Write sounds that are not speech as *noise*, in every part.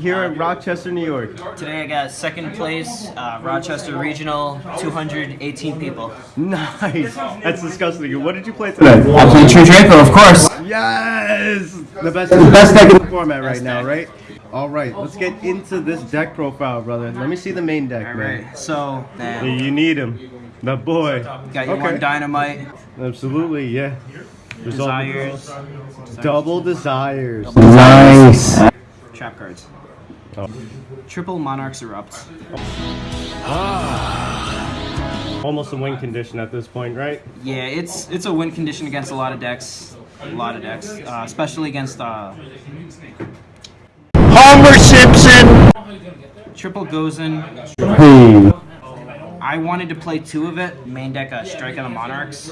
here in Rochester, New York? Today I got second place, uh, Rochester Regional, 218 people. Nice. That's disgusting. What did you play today? I played True Draco, of course. Yes! The best, the best deck in the format right now, right? All right, let's get into this deck profile, brother. Let me see the main deck, All man. right, so Yeah, You need him. The boy. got your one Dinomight, Absolutely, yeah. Result- desires, Double desires. Nice. Trap cards. Oh. Triple Monarchs Erupt. Almost a win condition at this point, right? Yeah, it's it's a win condition against a lot of decks, a lot of decks, uh, especially against uh, Homer Simpson. Triple Gozen. Hey. I wanted to play two of it, main deck a Strike of the Monarchs,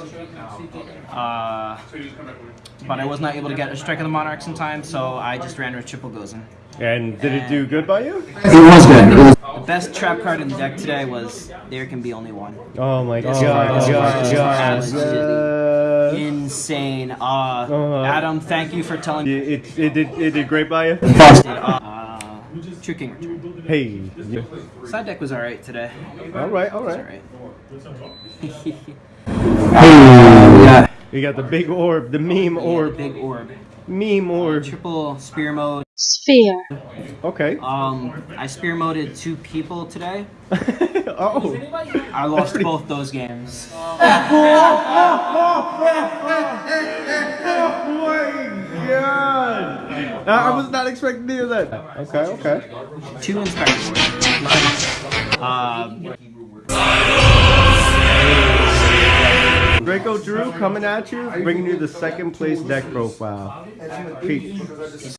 uh, but I was not able to get a Strike of the Monarchs in time, so I just ran with Triple Gozen. And did it do good by you? It was good. The best trap card in the deck today was There Can Be Only One. Oh my god, This god, card is god, absolutely. Insane. Uh, Uh-huh. Adam, thank you for telling me. It, it, it, did, it did great by you? Fast. True King Return. Hey. Side deck was alright today. All right, all It was right. alright. *laughs* Hey. Yeah. You got the big orb, the meme Yeah, the orb, big orb. meme orb. Triple spear mode. Sphere. Okay. Um, I spear moded two people today. *laughs* oh. I lost both those games. *laughs* God! I was not expecting to hear that. Okay, okay. Two Inspector Boarders. Um, Draco Drew coming at you, bringing you the second place deck profile. Peace.